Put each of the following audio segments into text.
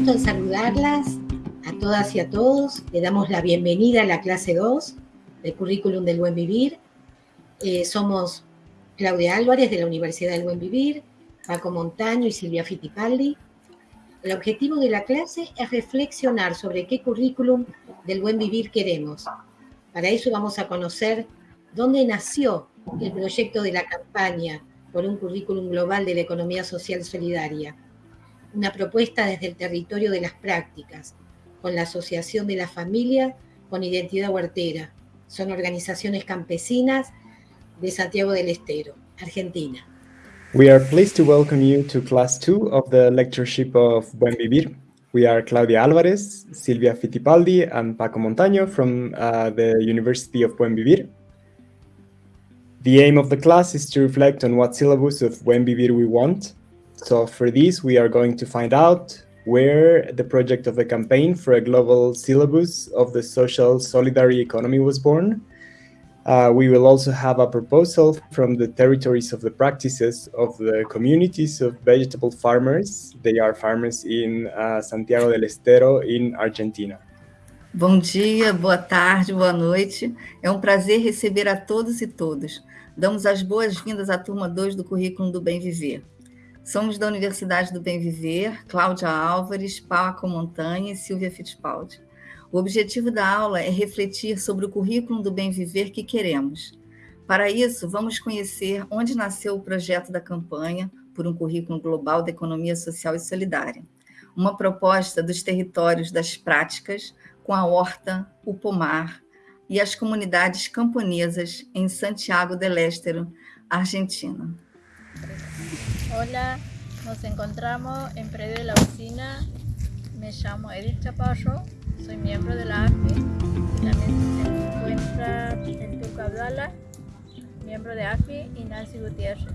gusto en saludarlas a todas y a todos. Le damos la bienvenida a la clase 2 del Currículum del Buen Vivir. Eh, somos Claudia Álvarez de la Universidad del Buen Vivir, Paco Montaño y Silvia Fittipaldi. El objetivo de la clase es reflexionar sobre qué currículum del buen vivir queremos. Para eso vamos a conocer dónde nació el proyecto de la campaña por un currículum global de la economía social solidaria. Una propuesta desde el territorio de las prácticas, con la Asociación de la Familia con Identidad Huertera. Son organizaciones campesinas de Santiago del Estero, Argentina. We are pleased to welcome you to class two of the lectureship of Buen Vivir. We are Claudia Álvarez, Silvia Fittipaldi, and Paco Montaño from uh, the University of Buen Vivir. The aim of the class is to reflect on what syllabus of Buen Vivir we want. So for this, we are going to find out where the project of the campaign for a global syllabus of the social solidarity economy was born. Uh, we will also have a proposal from the territories of the practices of the communities of vegetable farmers. They are farmers in uh, Santiago del Estero, in Argentina. Bom dia, boa tarde, boa noite. É um prazer receber a todos e todas. Damos as boas-vindas à turma 2 do Currículo do Bem Viver. Somos da Universidade do Bem Viver, Cláudia Álvares, Paco Montanha e Silvia Fittipaldi. O objetivo da aula é refletir sobre o currículo do bem viver que queremos. Para isso, vamos conhecer onde nasceu o projeto da campanha por um currículo global da economia social e solidária. Uma proposta dos territórios das práticas com a horta, o pomar, y las comunidades camponesas en Santiago del Estero, Argentina. Hola, nos encontramos en predio de la oficina. Me llamo Edith Chaparro, soy miembro de la AFI. También se encuentra el Turco Abdala, miembro de AFI, y Nancy Gutiérrez.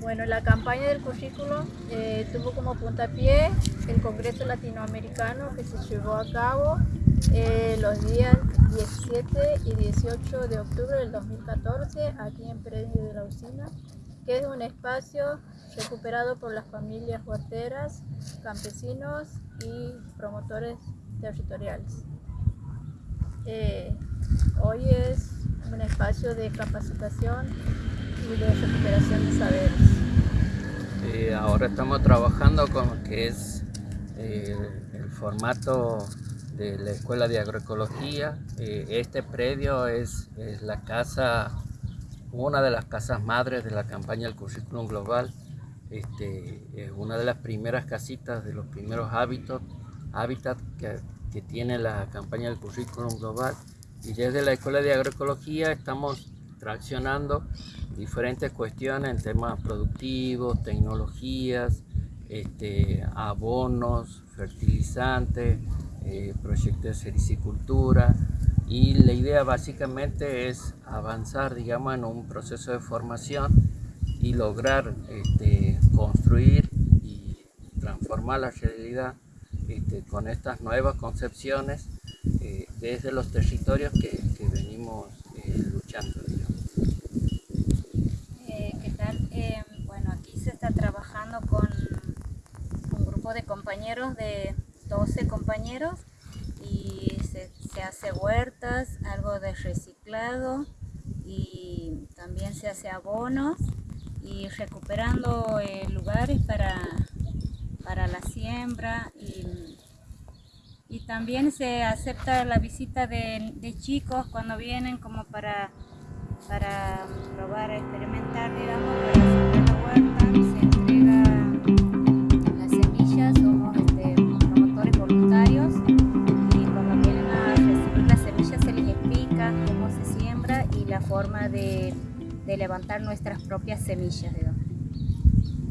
Bueno, la campaña del currículo eh, tuvo como puntapié el Congreso Latinoamericano que se llevó a cabo eh, los días 17 y 18 de octubre del 2014 aquí en Predio de la Usina, que es un espacio recuperado por las familias huerteras, campesinos y promotores territoriales. Eh, hoy es un espacio de capacitación y de recuperación de saberes. Eh, ahora estamos trabajando con lo que es eh, el formato de la Escuela de Agroecología. Este predio es, la casa, una de las casas madres de la campaña del Currículum Global. Este, es una de las primeras casitas, de los primeros hábitos, hábitat que, que tiene la campaña del Currículum Global. Y desde la Escuela de Agroecología estamos traccionando diferentes cuestiones en temas productivos, tecnologías, este, abonos, fertilizantes, eh, proyectos de sericicultura y la idea básicamente es avanzar digamos en un proceso de formación y lograr este, construir y transformar la realidad este, con estas nuevas concepciones eh, desde los territorios que, venimos eh, luchando. ¿Qué tal? bueno, aquí se está trabajando con un grupo de compañeros de 12 compañeros y se, hace huertas, algo de reciclado y también se hace abonos y recuperando eh, lugares para, para la siembra y, también se acepta la visita de, chicos cuando vienen como para, para probar, experimentar, digamos, para la huerta. Forma de, levantar nuestras propias semillas.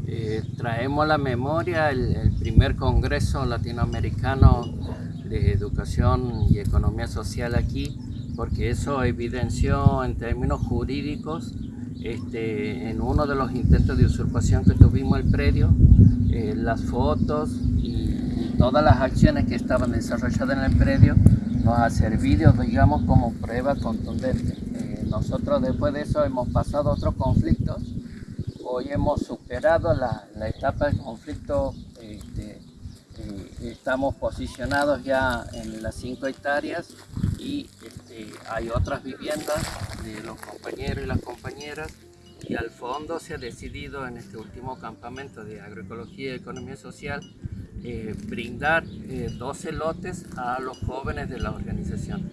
Eh, traemos a la memoria el, primer Congreso Latinoamericano de Educación y Economía Social aquí, porque eso evidenció en términos jurídicos este, en uno de los intentos de usurpación que tuvimos el predio, eh, las fotos y todas las acciones que estaban desarrolladas en el predio nos ha servido, digamos, como prueba contundente. Nosotros después de eso hemos pasado otros conflictos. Hoy hemos superado la, etapa de conflicto este, estamos posicionados ya en las 5 hectáreas y este, hay otras viviendas de los compañeros y las compañeras y al fondo se ha decidido en este último campamento de agroecología y economía social eh, brindar 12 lotes a los jóvenes de la organización.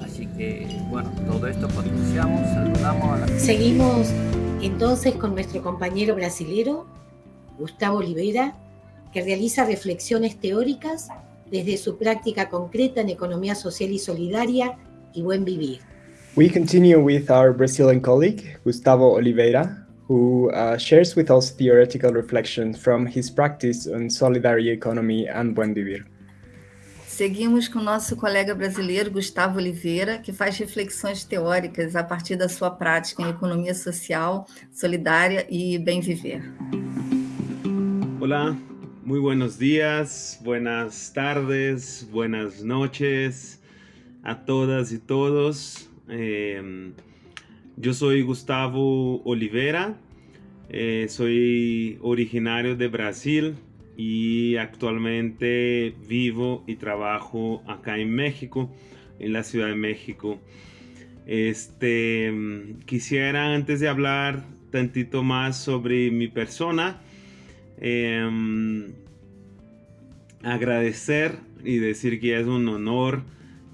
Así que, bueno, todo esto potenciamos, saludamos. Seguimos entonces con nuestro compañero brasilero, Gustavo Olivera, que realiza reflexiones teóricas desde su práctica concreta en economía social y solidaria y buen vivir. We continue with our Brazilian colleague, Gustavo Oliveira, who uh, shares with us theoretical reflections from his practice on solidarity economy and buen vivir. Seguimos com nosso colega brasileiro Gustavo Oliveira, que faz reflexões teóricas a partir da sua prática em economia social, solidária e bem viver. Olá, muy buenos días, buenas tardes, buenas noches a todas y todos. Eh, yo soy Gustavo Oliveira, eh, soy originario de Brasil, y actualmente vivo y trabajo acá en México, en la Ciudad de México. Este, quisiera antes de hablar tantito más sobre mi persona, em, agradecer y decir que es un honor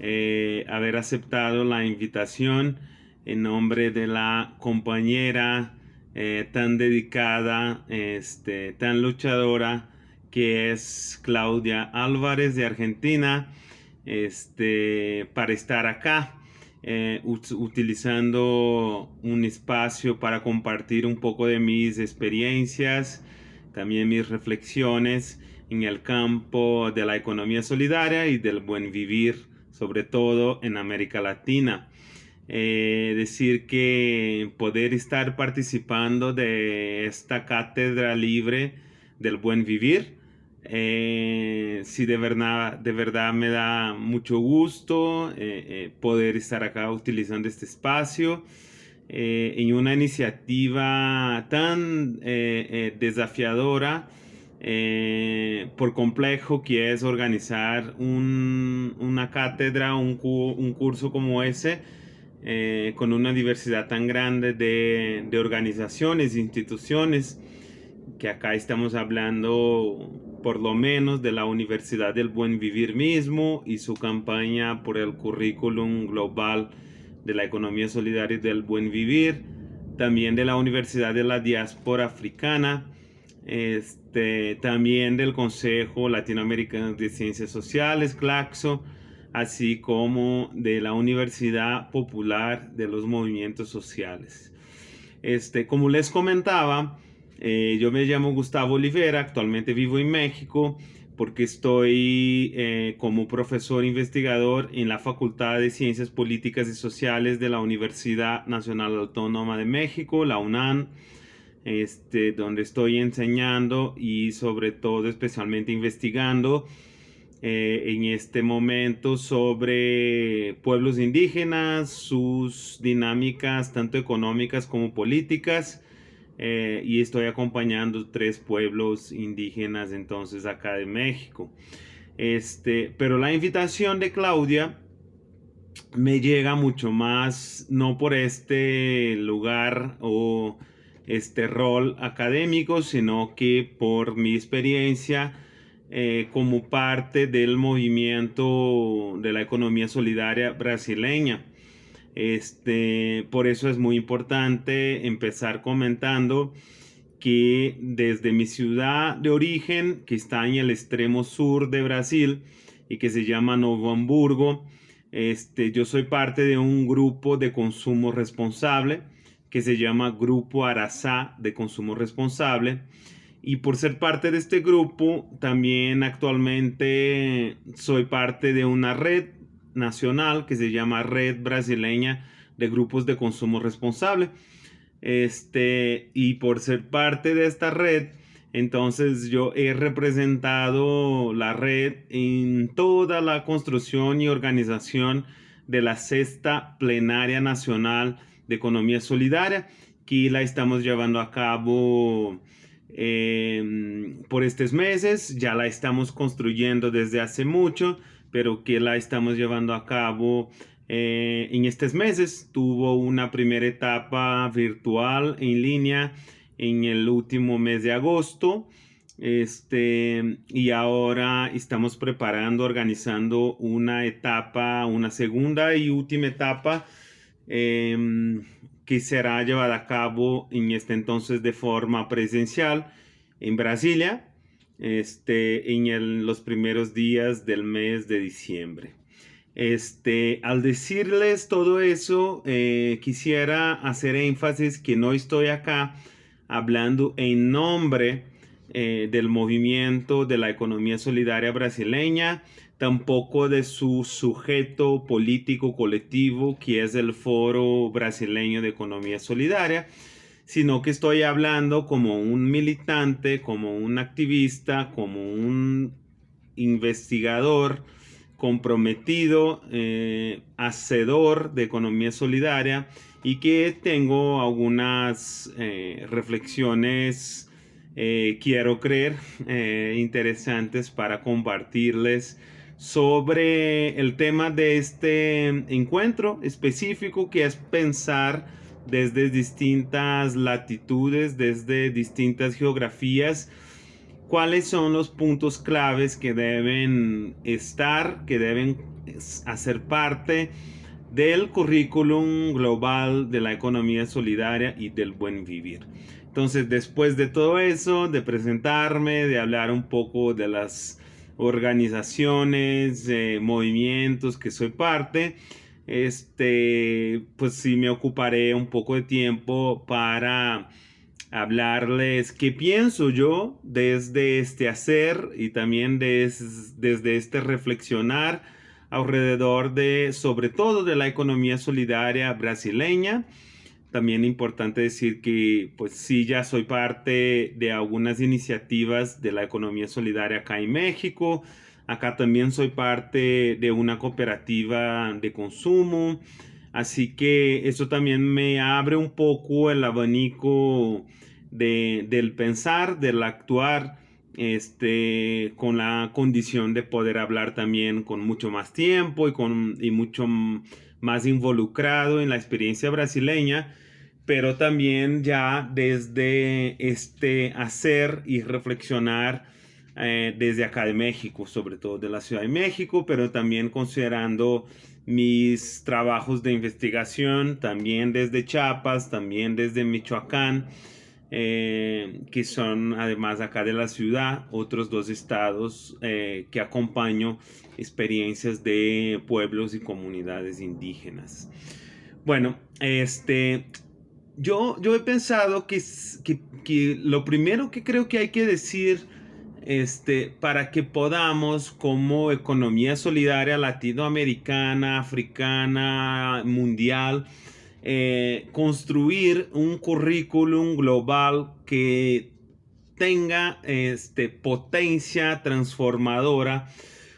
eh, haber aceptado la invitación en nombre de la compañera eh, tan dedicada, este, tan luchadora, que es Claudia Álvarez de Argentina, este, para estar acá, eh, utilizando un espacio para compartir un poco de mis experiencias, también mis reflexiones en el campo de la economía solidaria y del buen vivir, sobre todo en América Latina. Eh, decir que poder estar participando de esta cátedra libre del buen vivir eh, sí, de verdad, de verdad me da mucho gusto eh, eh, poder estar acá utilizando este espacio en una iniciativa tan desafiadora por complejo que es organizar una cátedra, un, curso como ese, con una diversidad tan grande de, de organizaciones, instituciones, que acá estamos hablando por lo menos de la Universidad del Buen Vivir mismo y su campaña por el currículum global de la economía solidaria y del buen vivir, también de la Universidad de la Diáspora Africana, este, también del Consejo Latinoamericano de Ciencias Sociales, CLACSO, así como de la Universidad Popular de los Movimientos Sociales. Este, como les comentaba, eh, yo me llamo Gustavo Olivera, actualmente vivo en México porque estoy eh, como profesor investigador en la Facultad de Ciencias Políticas y Sociales de la Universidad Nacional Autónoma de México, la UNAM, este, donde estoy enseñando y sobre todo especialmente investigando eh, en este momento sobre pueblos indígenas, sus dinámicas tanto económicas como políticas, eh, y estoy acompañando tres pueblos indígenas entonces acá de México. Este, pero la invitación de Claudia me llega mucho más, no por este lugar o este rol académico, sino que por mi experiencia eh, como parte del movimiento de la economía solidaria brasileña. Este, por eso es muy importante empezar comentando que desde mi ciudad de origen, que está en el extremo sur de Brasil y que se llama Novo Hamburgo, este, yo soy parte de un grupo de consumo responsable que se llama Grupo Arasá de Consumo Responsable. Y por ser parte de este grupo, también actualmente soy parte de una red nacional que se llama Red Brasileña de Grupos de Consumo Responsable. Este, y por ser parte de esta red, entonces yo he representado la red en toda la construcción y organización de la sexta plenaria nacional de economía solidaria, que la estamos llevando a cabo em, por estos meses. Ya la estamos construyendo desde hace mucho, pero que la estamos llevando a cabo eh, en estos meses. Tuvo una primera etapa virtual en línea en el último mes de agosto. Este, y ahora estamos preparando, organizando una etapa, una segunda y última etapa em, que será llevada a cabo en este entonces de forma presencial en Brasilia, este, en los primeros días del mes de diciembre. Este, al decirles todo eso, eh, quisiera hacer énfasis que no estoy acá hablando en nombre eh, del movimiento de la economía solidaria brasileña, tampoco de su sujeto político colectivo, que es el Foro Brasileño de Economía Solidaria, sino que estoy hablando como un militante, como un activista, como un investigador comprometido, eh, hacedor de economía solidaria y que tengo algunas eh, reflexiones eh, quiero creer, eh, interesantes para compartirles sobre el tema de este encuentro específico que es pensar desde distintas latitudes, desde distintas geografías, cuáles son los puntos claves que deben estar, que deben hacer parte del currículum global de la economía solidaria y del buen vivir. Entonces, después de todo eso, de presentarme, de hablar un poco de las organizaciones, movimientos que soy parte, este, pues sí me ocuparé un poco de tiempo para hablarles qué pienso yo desde este hacer y también desde este reflexionar alrededor de, sobre todo de la economía solidaria brasileña también importante decir que pues sí ya soy parte de algunas iniciativas de la economía solidaria acá en México. Acá también soy parte de una cooperativa de consumo. Así que eso también me abre un poco el abanico del pensar, del actuar, este, con la condición de poder hablar también con mucho más tiempo y, con, y mucho más involucrado en la experiencia brasileña pero también ya desde este hacer y reflexionar eh, desde acá de México, sobre todo de la Ciudad de México, pero también considerando mis trabajos de investigación, también desde Chiapas, también desde Michoacán, eh, que son además acá de la ciudad, otros dos estados eh, que acompaño experiencias de pueblos y comunidades indígenas. Bueno, este, yo, yo he pensado que, que, lo primero que creo que hay que decir este, para que podamos como economía solidaria latinoamericana, africana, mundial, eh, construir un currículum global que tenga este, potencia transformadora.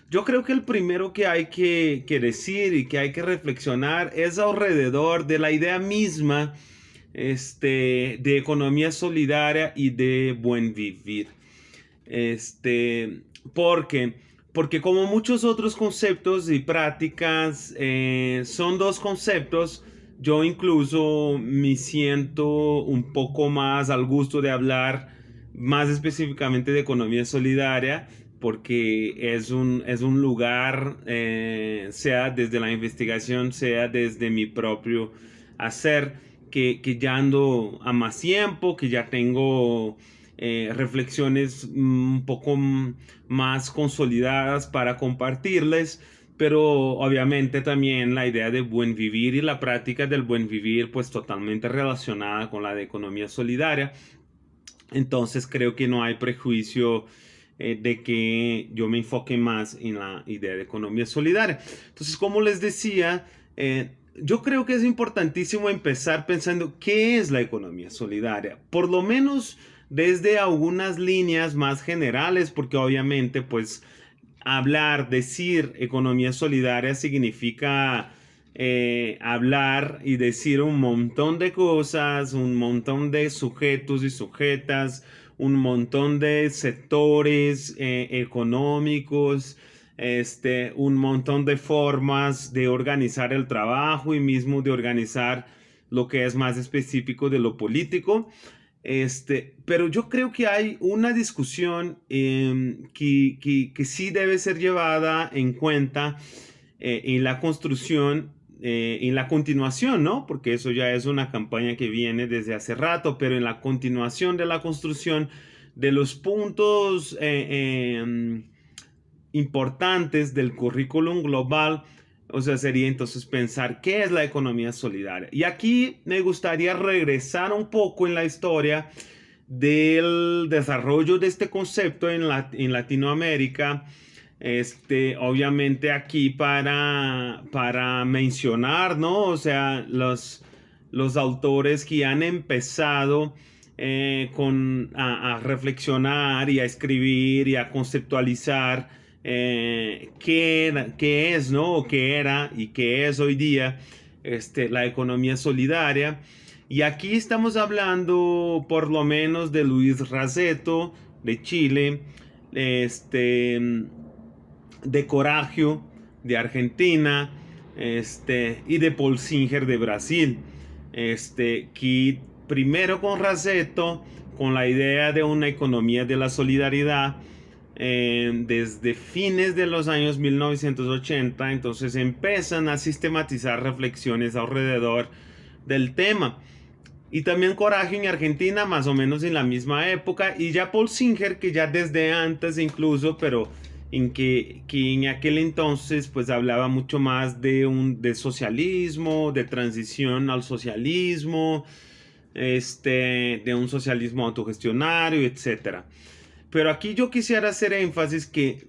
Yo creo que el primero que hay que, que decir y que hay que reflexionar es alrededor de la idea misma este, de economía solidaria y de buen vivir. Este, porque, porque como muchos otros conceptos y prácticas, eh, son dos conceptos, yo incluso me siento un poco más al gusto de hablar más específicamente de economía solidaria, porque es un, es un lugar, eh, sea desde la investigación, sea desde mi propio hacer, que, ya ando a más tiempo, que ya tengo eh, reflexiones un poco más consolidadas para compartirles, pero obviamente también la idea de buen vivir y la práctica del buen vivir pues totalmente relacionada con la de economía solidaria. Entonces creo que no hay prejuicio eh, de que yo me enfoque más en la idea de economía solidaria. Entonces, como les decía, eh, yo creo que es importantísimo empezar pensando qué es la economía solidaria, por lo menos desde algunas líneas más generales, porque obviamente pues hablar, decir economía solidaria significa eh, hablar y decir un montón de cosas, un montón de sujetos y sujetas, un montón de sectores eh, económicos, este, un montón de formas de organizar el trabajo y mismo de organizar lo que es más específico de lo político. Este, pero yo creo que hay una discusión em, que, que, sí debe ser llevada en cuenta eh, en la construcción, eh, en la continuación, ¿no? Porque eso ya es una campaña que viene desde hace rato, pero en la continuación de la construcción de los puntos eh, em, importantes del currículum global, o sea, sería entonces pensar qué es la economía solidaria. Y aquí me gustaría regresar un poco en la historia del desarrollo de este concepto en, en Latinoamérica. Este, obviamente aquí para, para mencionar, ¿no? O sea, los, los autores que han empezado eh, con, a reflexionar y a escribir y a conceptualizar eh, qué, es, ¿no? O qué era y qué es hoy día este, la economía solidaria. Y aquí estamos hablando por lo menos de Luis Raceto de Chile, este, de Coragio de Argentina este, y de Paul Singer de Brasil. Este, que primero con Raceto, con la idea de una economía de la solidaridad, eh, desde fines de los años 1980, entonces empiezan a sistematizar reflexiones alrededor del tema. Y también Coraje en Argentina, más o menos en la misma época, y ya Paul Singer, que ya desde antes incluso, pero en que, que en aquel entonces pues hablaba mucho más de un de socialismo, de transición al socialismo, este, de un socialismo autogestionario, etcétera. Pero aquí yo quisiera hacer énfasis que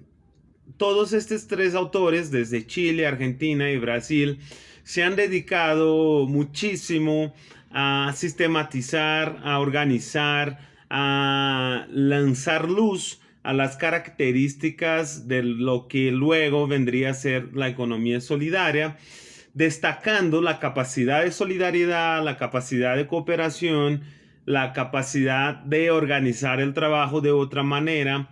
todos estos tres autores, desde Chile, Argentina y Brasil, se han dedicado muchísimo a sistematizar, a organizar, a lanzar luz a las características de lo que luego vendría a ser la economía solidaria, destacando la capacidad de solidaridad, la capacidad de cooperación, la capacidad de organizar el trabajo de otra manera,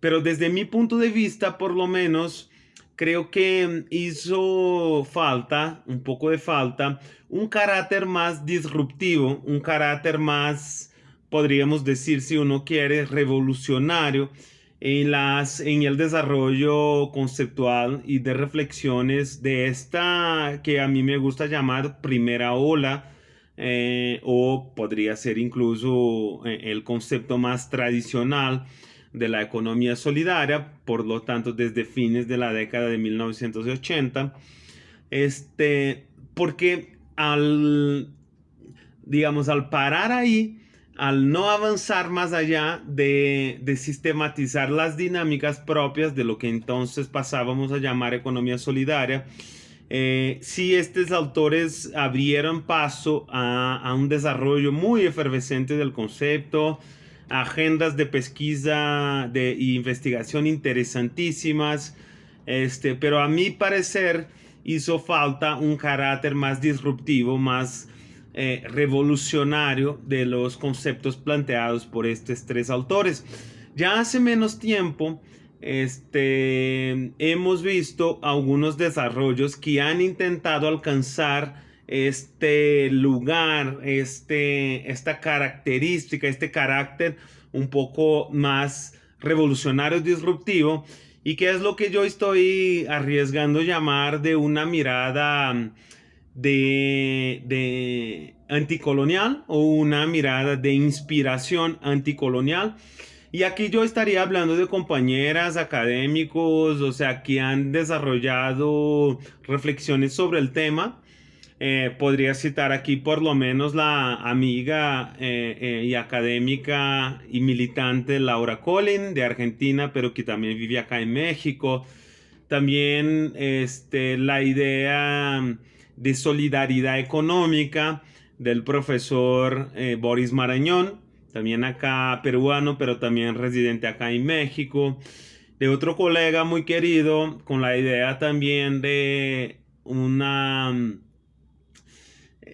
pero desde mi punto de vista, por lo menos, creo que hizo falta, un poco de falta, un carácter más disruptivo, un carácter más, podríamos decir, si uno quiere, revolucionario en, las, en el desarrollo conceptual y de reflexiones de esta que a mí me gusta llamar primera ola eh, o podría ser incluso eh, el concepto más tradicional de la economía solidaria, por lo tanto desde fines de la década de 1980, este, porque al, digamos, al parar ahí, al no avanzar más allá de, de, sistematizar las dinámicas propias de lo que entonces pasábamos a llamar economía solidaria, eh, sí, estos autores abrieron paso a, un desarrollo muy efervescente del concepto, agendas de pesquisa de, investigación interesantísimas, este, pero a mi parecer hizo falta un carácter más disruptivo, más eh, revolucionario de los conceptos planteados por estos tres autores. Ya hace menos tiempo, este, hemos visto algunos desarrollos que han intentado alcanzar este lugar, este, esta característica, este carácter un poco más revolucionario, disruptivo, y que es lo que yo estoy arriesgando llamar de una mirada de, de anticolonial o una mirada de inspiración anticolonial y aquí yo estaría hablando de compañeras académicos, o sea, que han desarrollado reflexiones sobre el tema. Eh, podría citar aquí por lo menos la amiga eh, eh, y académica y militante Laura Collin de Argentina, pero que también vive acá en México. También este, la idea de solidaridad económica del profesor Boris Marañón, también acá peruano, pero también residente acá en México, de otro colega muy querido con la idea también de una mm,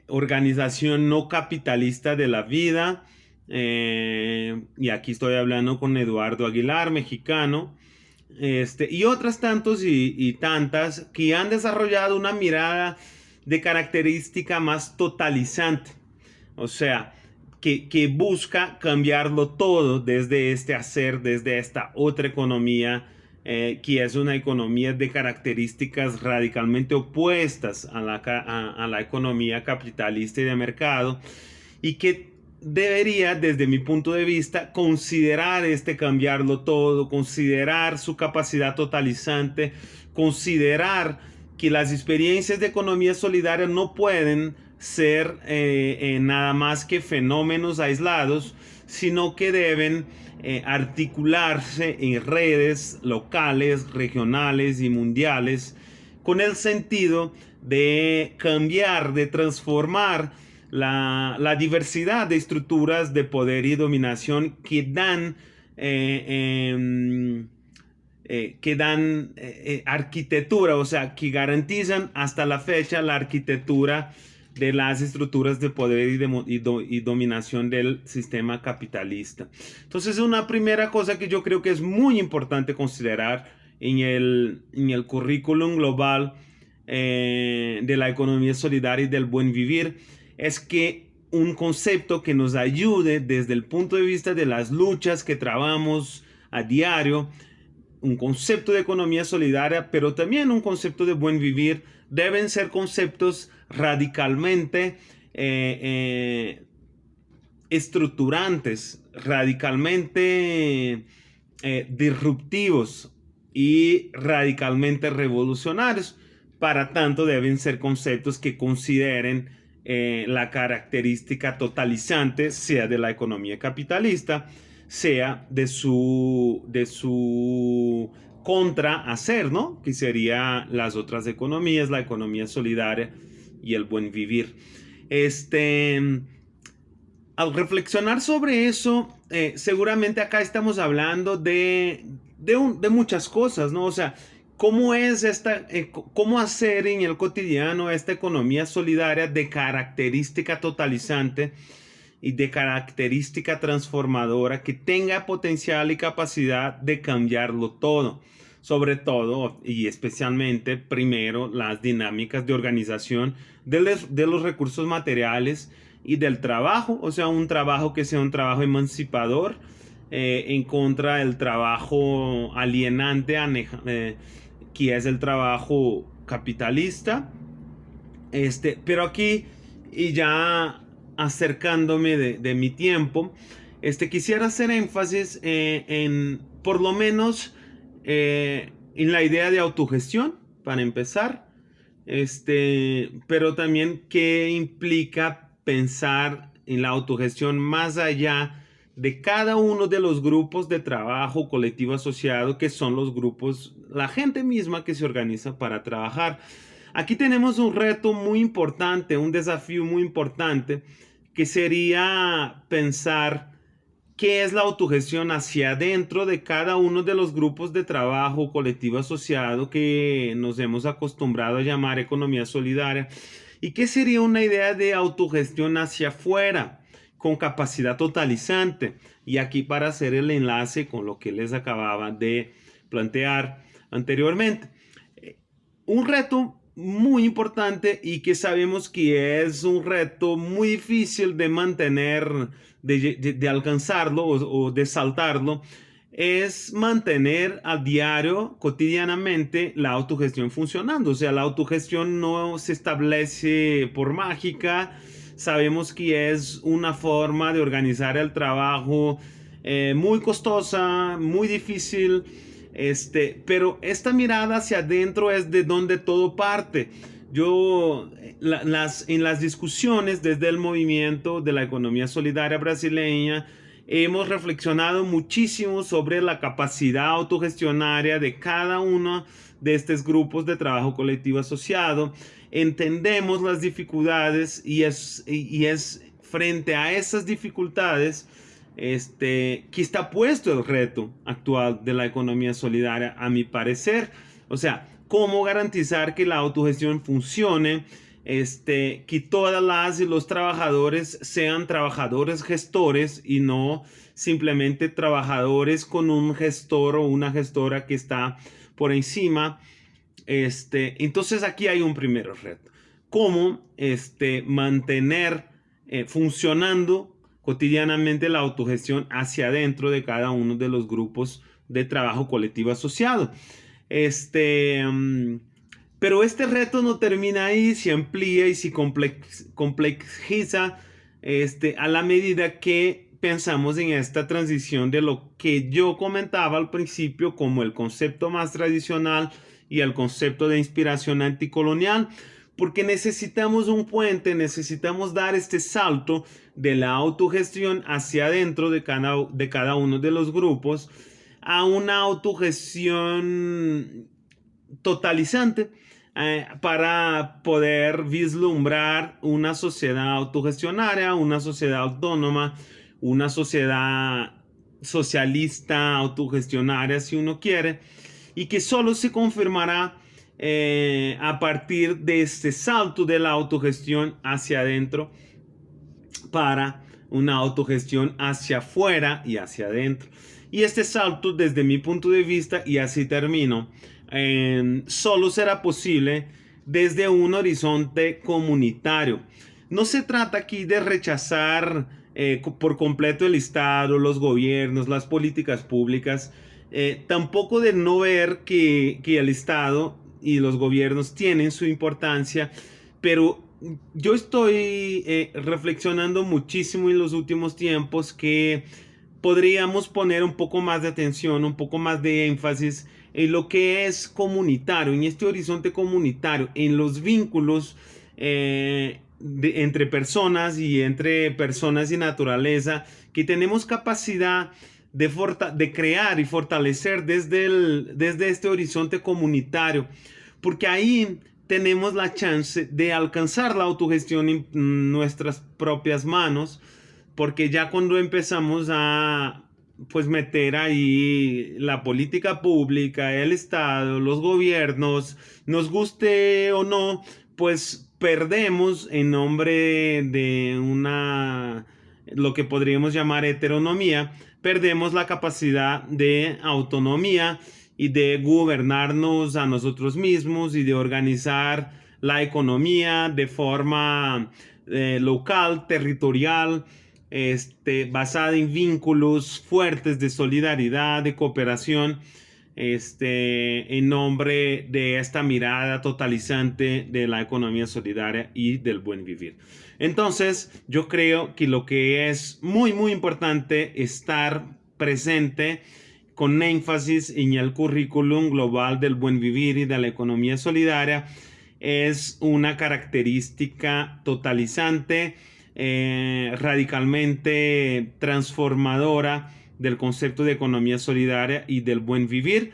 organización no capitalista de la vida. Eh, y aquí estoy hablando con Eduardo Aguilar, mexicano, este, y otras tantos y, tantas que han desarrollado una mirada de característica más totalizante. O sea, que, busca cambiarlo todo desde este hacer, desde esta otra economía eh, que es una economía de características radicalmente opuestas a la, a, la economía capitalista y de mercado, y que debería, desde mi punto de vista, considerar este cambiarlo todo, considerar su capacidad totalizante, considerar que las experiencias de economía solidaria no pueden ser eh, eh, nada más que fenómenos aislados, sino que deben eh, articularse en redes locales, regionales y mundiales con el sentido de cambiar, de transformar la, diversidad de estructuras de poder y dominación que dan, em, que dan arquitectura, o sea, que garantizan hasta la fecha la arquitectura de las estructuras de poder y, y, dominación del sistema capitalista. Entonces, una primera cosa que yo creo que es muy importante considerar en el, en el currículum global eh, de la economía solidaria y del buen vivir es que un concepto que nos ayude desde el punto de vista de las luchas que trabamos a diario, un concepto de economía solidaria, pero también un concepto de buen vivir, deben ser conceptos radicalmente eh, eh, estructurantes, radicalmente eh, disruptivos y radicalmente revolucionarios. Para tanto, deben ser conceptos que consideren la característica totalizante, sea de la economía capitalista, sea de su, de su contra hacer, ¿no? Que sería las otras economías, la economía solidaria y el buen vivir. Este, al reflexionar sobre eso, eh, seguramente acá estamos hablando de, de, muchas cosas, ¿no? O sea, ¿cómo es esta, eh, cómo hacer en el cotidiano esta economía solidaria de característica totalizante y de característica transformadora que tenga potencial y capacidad de cambiarlo todo? sobre todo y especialmente primero las dinámicas de organización de los, recursos materiales y del trabajo, o sea, un trabajo que sea un trabajo emancipador eh, en contra del trabajo alienante, eh, que es el trabajo capitalista. Este, pero aquí, y ya acercándome de, mi tiempo, este, quisiera hacer énfasis eh, en por lo menos en la idea de autogestión, para empezar, este, pero también qué implica pensar en la autogestión más allá de cada uno de los grupos de trabajo colectivo asociado, que son los grupos, la gente misma que se organiza para trabajar. Aquí tenemos un reto muy importante, un desafío muy importante, que sería pensar qué es la autogestión hacia adentro de cada uno de los grupos de trabajo colectivo asociado que nos hemos acostumbrado a llamar economía solidaria y qué sería una idea de autogestión hacia afuera con capacidad totalizante. Y aquí para hacer el enlace con lo que les acababa de plantear anteriormente un reto muy importante y que sabemos que es un reto muy difícil de mantener de, alcanzarlo o, de saltarlo es mantener a diario, cotidianamente, la autogestión funcionando. O sea, la autogestión no se establece por mágica. Sabemos que es una forma de organizar el trabajo eh, muy costosa, muy difícil. Este, pero esta mirada hacia adentro es de donde todo parte yo las, en las discusiones desde el movimiento de la economía solidaria brasileña hemos reflexionado muchísimo sobre la capacidad autogestionaria de cada uno de estos grupos de trabajo colectivo asociado. Entendemos las dificultades y es, y es frente a esas dificultades este, que está puesto el reto actual de la economía solidaria, a mi parecer. O sea, cómo garantizar que la autogestión funcione, este, que todas las y los trabajadores sean trabajadores gestores y no simplemente trabajadores con un gestor o una gestora que está por encima. Este, entonces aquí hay un primer reto. Cómo este, mantener eh, funcionando cotidianamente la autogestión hacia adentro de cada uno de los grupos de trabajo colectivo asociado. Este, mm, pero este reto no termina ahí, se amplía y se complejiza este, a la medida que pensamos en esta transición de lo que yo comentaba al principio como el concepto más tradicional y el concepto de inspiración anticolonial, porque necesitamos un puente, necesitamos dar este salto de la autogestión hacia adentro de cada, de cada uno de los grupos a una autogestión totalizante eh, para poder vislumbrar una sociedad autogestionaria, una sociedad autónoma, una sociedad socialista, autogestionaria, si uno quiere, y que solo se confirmará eh, a partir de este salto de la autogestión hacia adentro para una autogestión hacia afuera y hacia adentro. Y este salto, desde mi punto de vista, y así termino, solo será posible desde un horizonte comunitario. No se trata aquí de rechazar eh, por completo el Estado, los gobiernos, las políticas públicas, eh, tampoco de no ver que, el Estado y los gobiernos tienen su importancia, pero yo estoy eh, reflexionando muchísimo en los últimos tiempos que podríamos poner un poco más de atención, un poco más de énfasis en lo que es comunitario, en este horizonte comunitario, en los vínculos eh, entre personas y entre personas y naturaleza, que tenemos capacidad de, crear y fortalecer desde, desde este horizonte comunitario, porque ahí tenemos la chance de alcanzar la autogestión en nuestras propias manos, porque ya cuando empezamos a pues meter ahí la política pública, el Estado, los gobiernos, nos guste o no, pues perdemos en nombre de una, lo que podríamos llamar heteronomía, perdemos la capacidad de autonomía y de gobernarnos a nosotros mismos y de organizar la economía de forma eh, local, territorial, este, basada en vínculos fuertes de solidaridad, de cooperación, este, en nombre de esta mirada totalizante de la economía solidaria y del buen vivir. Entonces, yo creo que lo que es muy, muy importante estar presente con énfasis en el currículum global del buen vivir y de la economía solidaria es una característica totalizante eh, radicalmente transformadora del concepto de economía solidaria y del buen vivir,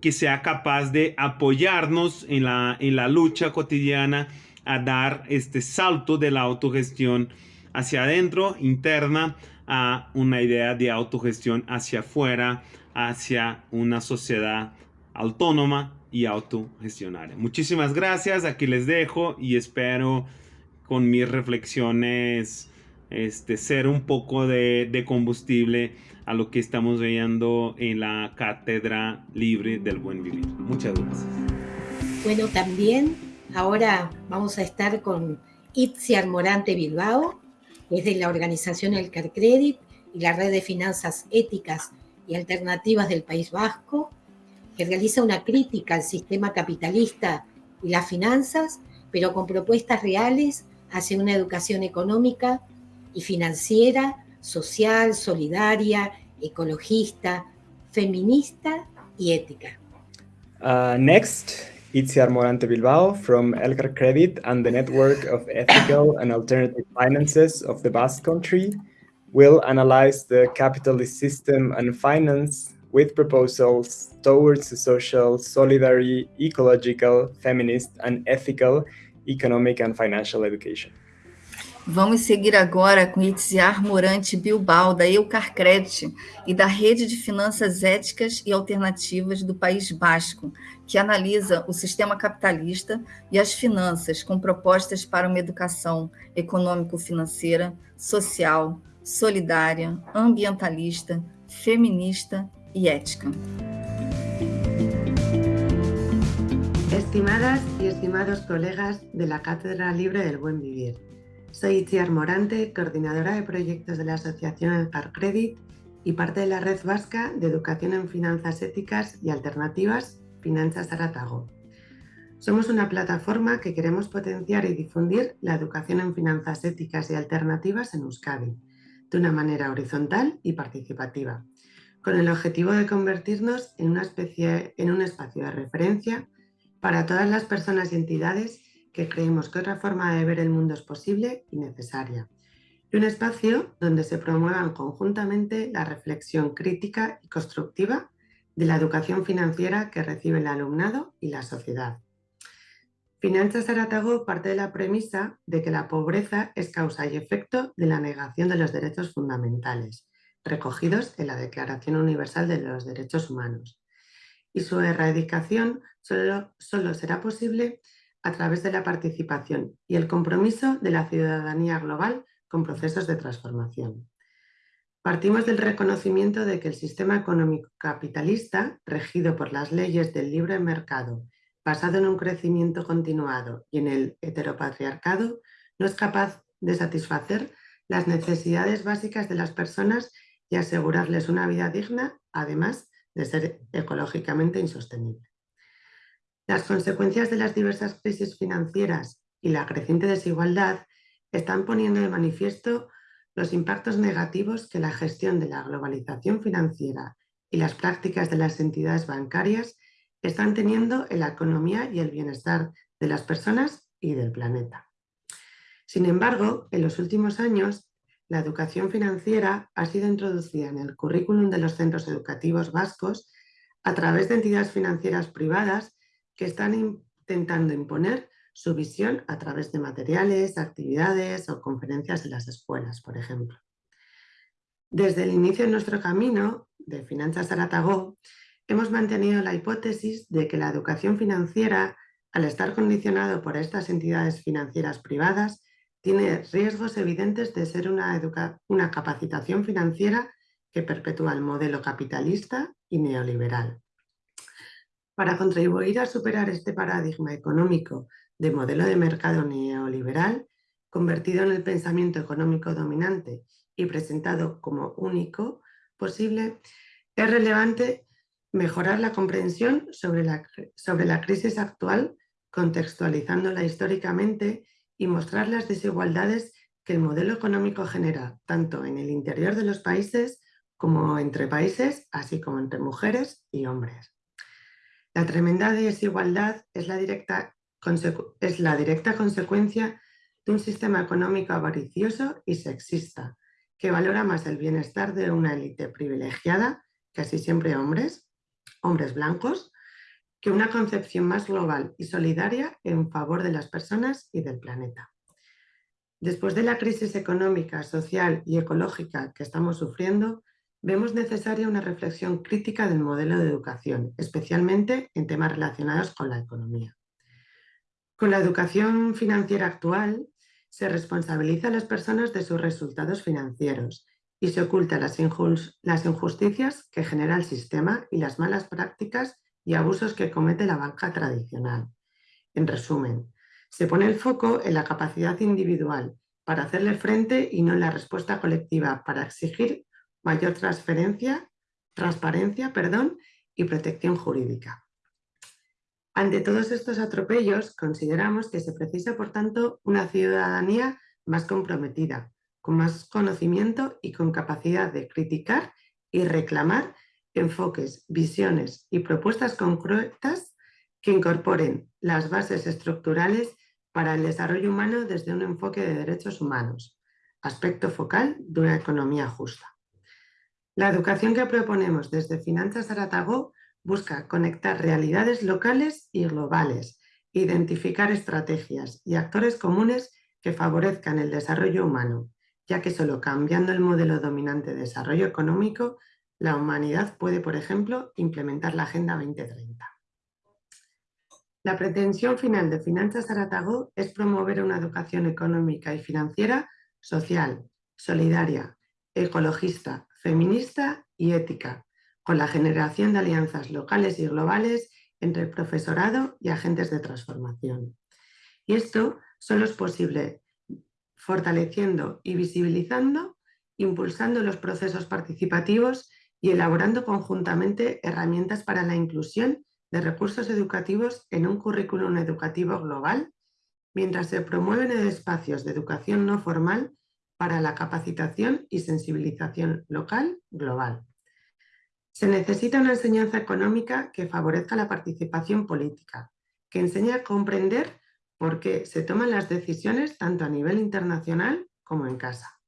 que sea capaz de apoyarnos en la, en la lucha cotidiana a dar este salto de la autogestión hacia adentro, interna, a una idea de autogestión hacia afuera, hacia una sociedad autónoma y autogestionaria. Muchísimas gracias, aquí les dejo y espero con mis reflexiones, este, ser un poco de, combustible a lo que estamos viendo en la Cátedra Libre del Buen Vivir. Muchas gracias. Bueno, también ahora vamos a estar con Itziar Morante Bilbao, es de la organización El Carcredit y la Red de Finanzas Éticas y Alternativas del País Vasco, que realiza una crítica al sistema capitalista y las finanzas, pero con propuestas reales hacia una educación económica y financiera, social, solidaria, ecologista, feminista y ética. Uh, next, Itziar Morante Bilbao from Elcar Credit and the Network of Ethical and Alternative Finances of the Basque Country will analyze the capitalist system and finance with proposals towards a social, solidary, ecological, feminist, and ethical economic and financial education. Vamos seguir agora com Itziar Morante Bilbao, da Eucarcred e da Rede de Finanças Éticas e Alternativas do País Basco, que analisa o sistema capitalista e as finanças com propostas para uma educação econômico-financeira, social, solidária, ambientalista, feminista y ética. Estimadas y estimados colegas de la Cátedra Libre del Buen Vivir, soy Itziar Morante, coordinadora de proyectos de la Asociación Car Credit y parte de la Red Vasca de Educación en Finanzas Éticas y Alternativas, Finanzas Aratago. Somos una plataforma que queremos potenciar y difundir la educación en finanzas éticas y alternativas en Euskadi, de una manera horizontal y participativa, con el objetivo de convertirnos en, una especie, en un espacio de referencia para todas las personas y entidades que creemos que otra forma de ver el mundo es posible y necesaria. Y un espacio donde se promuevan conjuntamente la reflexión crítica y constructiva de la educación financiera que recibe el alumnado y la sociedad. Finanzas Aratago parte de la premisa de que la pobreza es causa y efecto de la negación de los derechos fundamentales recogidos en la Declaración Universal de los Derechos Humanos. Y su erradicación solo, solo será posible a través de la participación y el compromiso de la ciudadanía global con procesos de transformación. Partimos del reconocimiento de que el sistema económico capitalista, regido por las leyes del libre mercado, basado en un crecimiento continuado y en el heteropatriarcado, no es capaz de satisfacer las necesidades básicas de las personas y asegurarles una vida digna, además de ser ecológicamente insostenible. Las consecuencias de las diversas crisis financieras y la creciente desigualdad están poniendo de manifiesto los impactos negativos que la gestión de la globalización financiera y las prácticas de las entidades bancarias están teniendo en la economía y el bienestar de las personas y del planeta. Sin embargo, en los últimos años, la educación financiera ha sido introducida en el currículum de los centros educativos vascos a través de entidades financieras privadas que están intentando imponer su visión a través de materiales, actividades o conferencias en las escuelas, por ejemplo. Desde el inicio de nuestro camino de Finanzas Aratagó, hemos mantenido la hipótesis de que la educación financiera, al estar condicionado por estas entidades financieras privadas, tiene riesgos evidentes de ser una, una capacitación financiera que perpetúa el modelo capitalista y neoliberal. Para contribuir a superar este paradigma económico de modelo de mercado neoliberal, convertido en el pensamiento económico dominante y presentado como único posible, es relevante mejorar la comprensión sobre la, sobre la crisis actual, contextualizándola históricamente y mostrar las desigualdades que el modelo económico genera, tanto en el interior de los países como entre países, así como entre mujeres y hombres. La tremenda desigualdad es la directa, consecuencia de un sistema económico avaricioso y sexista, que valora más el bienestar de una élite privilegiada, casi siempre hombres, hombres blancos, que una concepción más global y solidaria en favor de las personas y del planeta. Después de la crisis económica, social y ecológica que estamos sufriendo, vemos necesaria una reflexión crítica del modelo de educación, especialmente en temas relacionados con la economía. Con la educación financiera actual, se responsabiliza a las personas de sus resultados financieros y se oculta las, injusticias que genera el sistema y las malas prácticas y abusos que comete la banca tradicional. En resumen, se pone el foco en la capacidad individual para hacerle frente y no en la respuesta colectiva para exigir mayor transferencia, transparencia perdón, y protección jurídica. Ante todos estos atropellos, consideramos que se precisa, por tanto, una ciudadanía más comprometida, con más conocimiento y con capacidad de criticar y reclamar enfoques, visiones y propuestas concretas que incorporen las bases estructurales para el desarrollo humano desde un enfoque de derechos humanos, aspecto focal de una economía justa. La educación que proponemos desde Finanzas Aratago busca conectar realidades locales y globales, identificar estrategias y actores comunes que favorezcan el desarrollo humano, ya que solo cambiando el modelo dominante de desarrollo económico, la humanidad puede, por ejemplo, implementar la Agenda 2030. La pretensión final de Finanzas Aratagó es promover una educación económica y financiera social, solidaria, ecologista, feminista y ética, con la generación de alianzas locales y globales entre el profesorado y agentes de transformación. Y esto solo es posible fortaleciendo y visibilizando, impulsando los procesos participativos y elaborando conjuntamente herramientas para la inclusión de recursos educativos en un currículum educativo global, mientras se promueven espacios de educación no formal para la capacitación y sensibilización local global. Se necesita una enseñanza económica que favorezca la participación política, que enseñe a comprender por qué se toman las decisiones tanto a nivel internacional como en casa.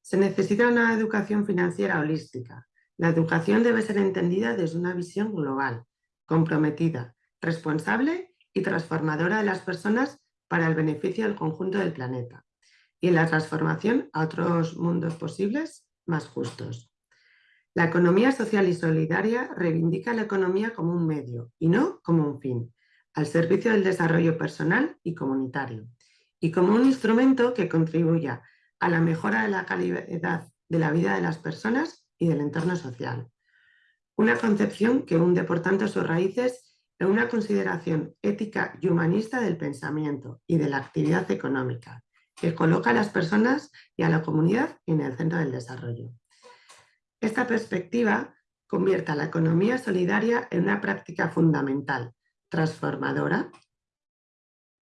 Se necesita una educación financiera holística. La educación debe ser entendida desde una visión global, comprometida, responsable y transformadora de las personas para el beneficio del conjunto del planeta y en la transformación a otros mundos posibles más justos. La economía social y solidaria reivindica la economía como un medio y no como un fin, al servicio del desarrollo personal y comunitario, y como un instrumento que contribuya a la mejora de la calidad de la vida de las personas y del entorno social. Una concepción que hunde por tanto sus raíces en una consideración ética y humanista del pensamiento y de la actividad económica, que coloca a las personas y a la comunidad en el centro del desarrollo. Esta perspectiva convierte a la economía solidaria en una práctica fundamental, transformadora,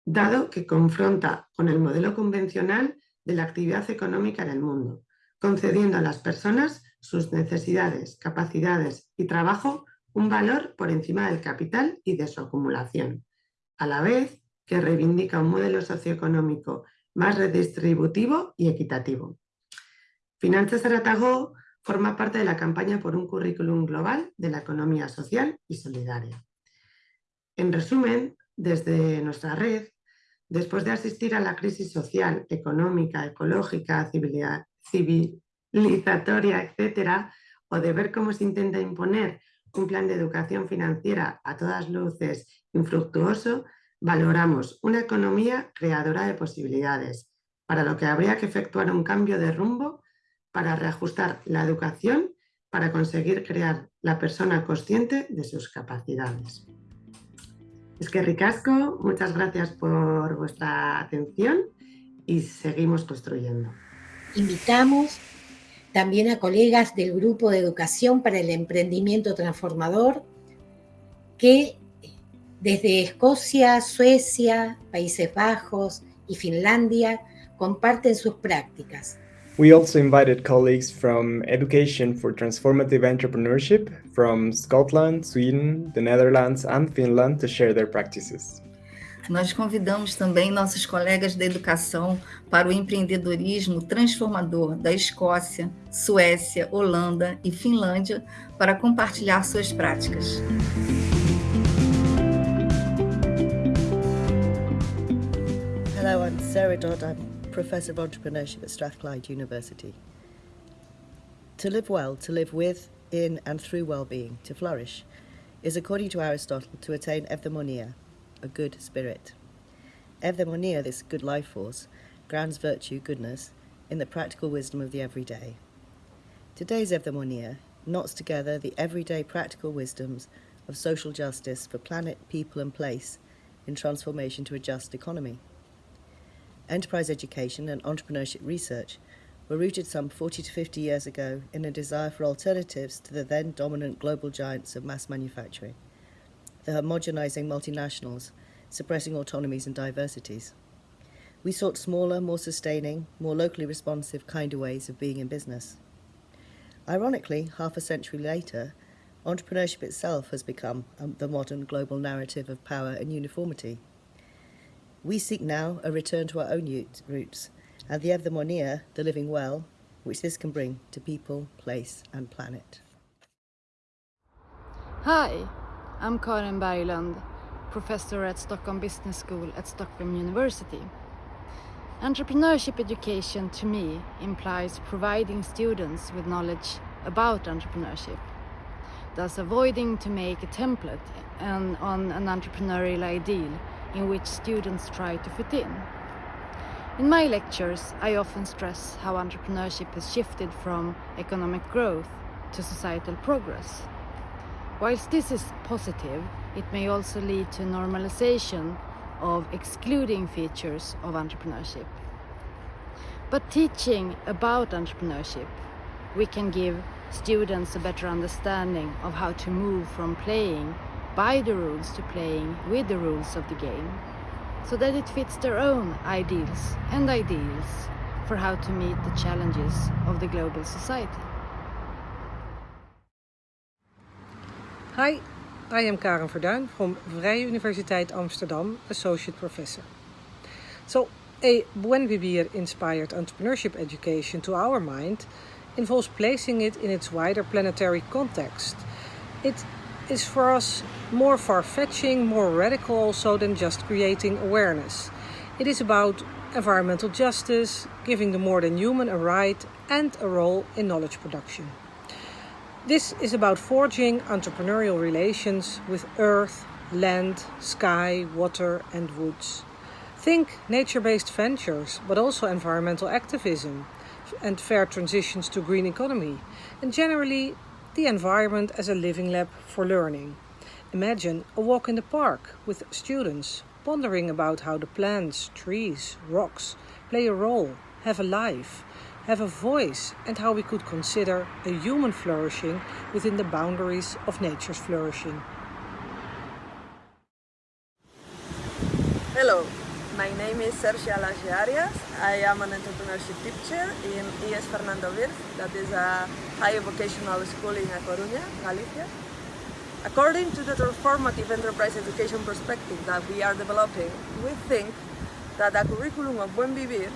dado que confronta con el modelo convencional de la actividad económica en el mundo, concediendo a las personas sus necesidades, capacidades y trabajo un valor por encima del capital y de su acumulación, a la vez que reivindica un modelo socioeconómico más redistributivo y equitativo. Finanzas Aratagó forma parte de la campaña por un currículum global de la economía social y solidaria. En resumen, desde nuestra red, después de asistir a la crisis social, económica, ecológica, civilizatoria, etc., o de ver cómo se intenta imponer un plan de educación financiera a todas luces infructuoso, valoramos una economía creadora de posibilidades, para lo que habría que efectuar un cambio de rumbo para reajustar la educación para conseguir crear la persona consciente de sus capacidades. Es que ricasco, muchas gracias por vuestra atención y seguimos construyendo. Invitamos también a colegas del Grupo de Educación para el Emprendimiento Transformador que desde Escocia, Suecia, Países Bajos y Finlandia comparten sus prácticas We also invited colleagues from Education for Transformative Entrepreneurship from Scotland, Sweden, the Netherlands and Finland to share their practices. Nós convidamos também nossos colegas da educação para o empreendedorismo transformador da Escócia, Suécia, Holanda e Finlândia para compartilhar suas práticas. Hello, I'm Sarah Dodd. I'm Professor of Entrepreneurship at Strathclyde University. To live well, to live with, in, and through well being, to flourish, is according to Aristotle to attain evdaimonia, a good spirit. Evdaimonia, this good life force, grounds virtue, goodness, in the practical wisdom of the everyday. Today's evdaimonia knots together the everyday practical wisdoms of social justice for planet, people, and place in transformation to a just economy enterprise education and entrepreneurship research were rooted some 40 to 50 years ago in a desire for alternatives to the then dominant global giants of mass manufacturing, the homogenizing multinationals, suppressing autonomies and diversities. We sought smaller, more sustaining, more locally responsive, kinder ways of being in business. Ironically, half a century later, entrepreneurship itself has become um, the modern global narrative of power and uniformity. We seek now a return to our own roots and the evdaimonia, the living well, which this can bring to people, place and planet. Hi, I'm Karin Berglund, professor at Stockholm Business School at Stockholm University. Entrepreneurship education to me implies providing students with knowledge about entrepreneurship, thus avoiding to make a template on, on an entrepreneurial ideal in which students try to fit in. In my lectures, I often stress how entrepreneurship has shifted from economic growth to societal progress. Whilst this is positive, it may also lead to normalization of excluding features of entrepreneurship. But teaching about entrepreneurship, we can give students a better understanding of how to move from playing by the rules to playing with the rules of the game, so that it fits their own ideals and ideals for how to meet the challenges of the global society. Hi, I am Karen Verduin from Vrije Universiteit Amsterdam, Associate Professor. So, a Buen Vivir inspired entrepreneurship education, to our mind, involves placing it in its wider planetary context. It is for us more far fetching, more radical also than just creating awareness. It is about environmental justice, giving the more than human a right and a role in knowledge production. This is about forging entrepreneurial relations with earth, land, sky, water, and woods. Think nature based ventures, but also environmental activism and fair transitions to green economy, and generally the environment as a living lab for learning. Imagine a walk in the park with students pondering about how the plants, trees, rocks play a role, have a life, have a voice, and how we could consider a human flourishing within the boundaries of nature's flourishing. Hello, my name is Sergio Alaje Arias. I am an entrepreneurship teacher in ES Fernando Virg, that is a higher vocational school in Coruña, Galicia. According to the transformative enterprise education perspective that we are developing, we think that a curriculum of Buen Vivir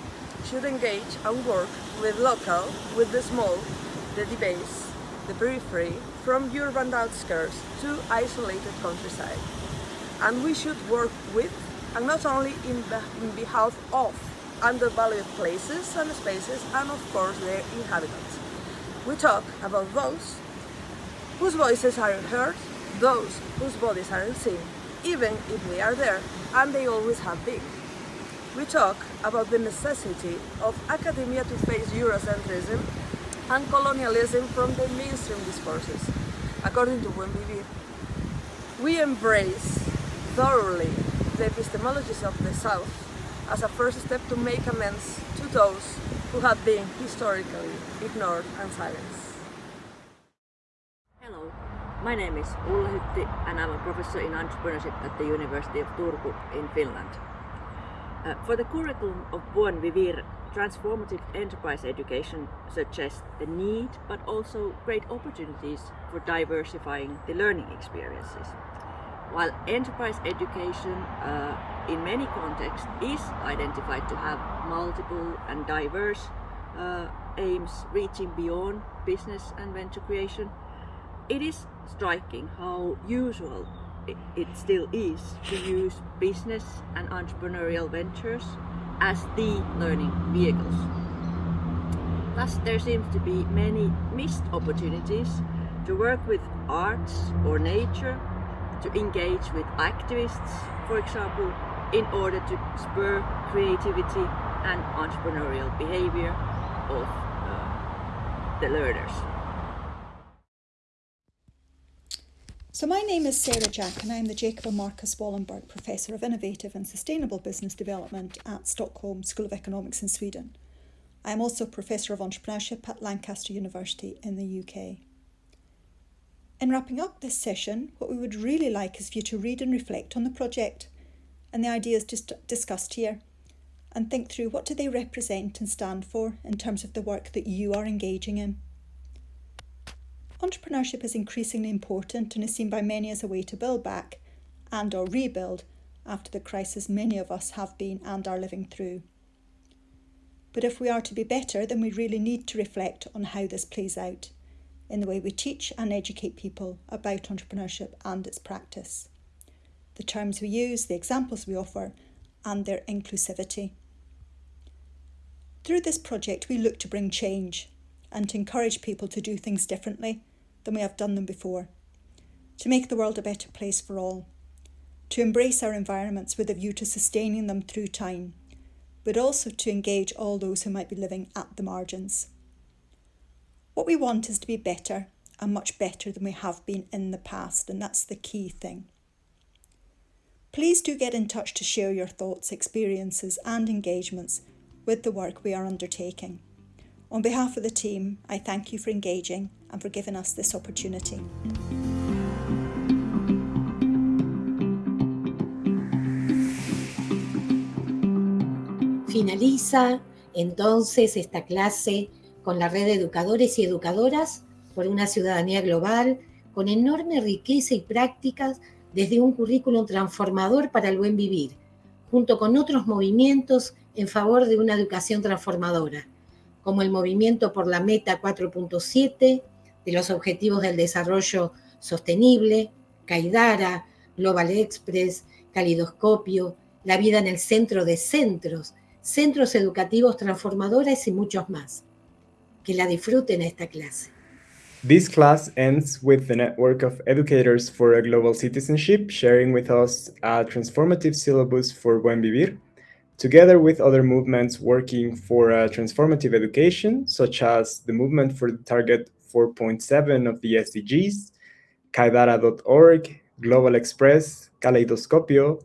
should engage and work with local, with the small, the base, the periphery, from urban outskirts to isolated countryside. And we should work with, and not only in, in behalf of, undervalued places and spaces, and of course their inhabitants. We talk about those whose voices aren't heard, those whose bodies aren't seen, even if they are there, and they always have been. We talk about the necessity of academia to face Eurocentrism and colonialism from the mainstream discourses. According to Vivir, we embrace thoroughly the epistemologies of the South as a first step to make amends to those who have been historically ignored and silenced. Hello, my name is Ulla Hytti and I'm a professor in entrepreneurship at the University of Turku in Finland. Uh, for the curriculum of Buen Vivir, transformative enterprise education suggests the need but also great opportunities for diversifying the learning experiences. While enterprise education uh, in many contexts is identified to have multiple and diverse uh, aims reaching beyond business and venture creation, it is striking how usual it still is to use business and entrepreneurial ventures as the learning vehicles. Thus, there seems to be many missed opportunities to work with arts or nature, to engage with activists, for example, in order to spur creativity and entrepreneurial behavior of uh, the learners. So my name is Sarah Jack and I'm the Jacob and Marcus Wallenberg Professor of Innovative and Sustainable Business Development at Stockholm School of Economics in Sweden. I am also Professor of Entrepreneurship at Lancaster University in the UK. In wrapping up this session, what we would really like is for you to read and reflect on the project and the ideas just discussed here and think through what do they represent and stand for in terms of the work that you are engaging in. Entrepreneurship is increasingly important and is seen by many as a way to build back and or rebuild after the crisis many of us have been and are living through. But if we are to be better, then we really need to reflect on how this plays out in the way we teach and educate people about entrepreneurship and its practice, the terms we use, the examples we offer, and their inclusivity. Through this project, we look to bring change and to encourage people to do things differently than we have done them before, to make the world a better place for all, to embrace our environments with a view to sustaining them through time, but also to engage all those who might be living at the margins. What we want is to be better and much better than we have been in the past, and that's the key thing. Please do get in touch to share your thoughts, experiences, and engagements with the work we are undertaking. On behalf of the team, I thank you for engaging and for giving us this opportunity. Finaliza entonces esta clase con la red de educadores y educadoras por una ciudadanía global con enorme riqueza y prácticas desde un currículum transformador para el buen vivir, junto con otros movimientos en favor de una educación transformadora, como el movimiento por la Meta 4.7 de los Objetivos del Desarrollo Sostenible, Caidara, Global Express, Calidoscopio, La vida en el centro de centros, centros educativos transformadores y muchos más. Que la disfruten esta clase. This class ends with the network of educators for a global citizenship sharing with us a transformative syllabus for Buen Vivir, together with other movements working for a transformative education, such as the movement for the target 4.7 of the SDGs, Kaidara.org, Global Express, Kaleidoscopio,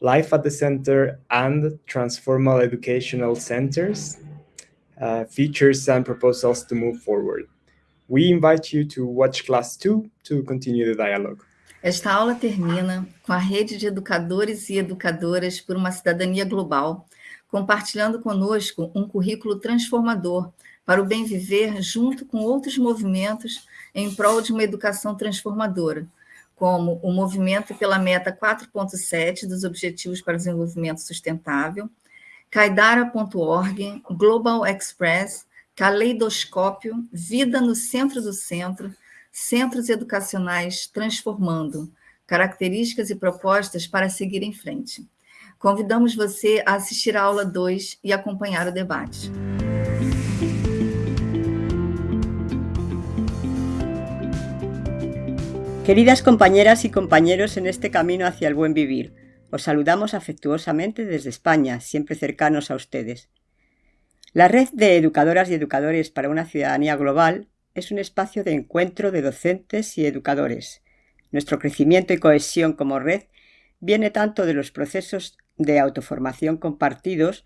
Life at the Center, and Transformal Educational Centers, uh, features and proposals to move forward. We invite you to watch class 2 to continue the dialogue. Esta aula termina com a rede de educadores e educadoras por uma cidadania global, compartilhando conosco um currículo transformador para o bem viver junto com outros movimentos em prol de uma educação transformadora, como o movimento pela meta 4.7 dos Objetivos para o Desenvolvimento Sustentável, Kaidara.org, Global Express, Caleidoscópio, Vida no Centro do Centro, Centros Educacionais Transformando, características e propostas para seguir em frente. Convidamos você a assistir a aula 2 e acompanhar o debate. Queridas compañeras y compañeros en este camino hacia el buen vivir, os saludamos afectuosamente desde España, siempre cercanos a ustedes. La Red de Educadoras y Educadores para una Ciudadanía Global es un espacio de encuentro de docentes y educadores. Nuestro crecimiento y cohesión como red viene tanto de los procesos de autoformación compartidos